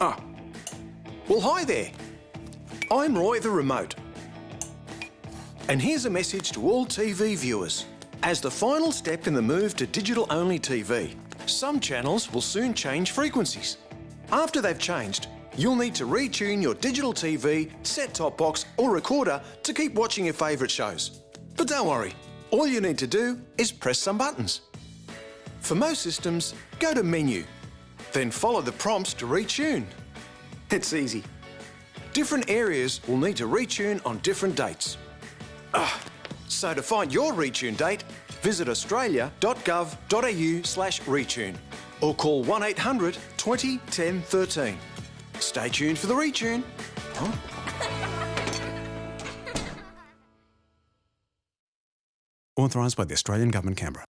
ah. Well, hi there. I'm Roy the Remote. And here's a message to all TV viewers. As the final step in the move to digital-only TV, some channels will soon change frequencies. After they've changed, you'll need to retune your digital TV, set-top box or recorder to keep watching your favourite shows. But don't worry, all you need to do is press some buttons. For most systems, go to Menu, then follow the prompts to retune. It's easy. Different areas will need to retune on different dates. Ah, so to find your retune date, visit australia.gov.au slash retune or call 1800 20 10 13. Stay tuned for the retune. Huh? Authorised by the Australian Government, Canberra.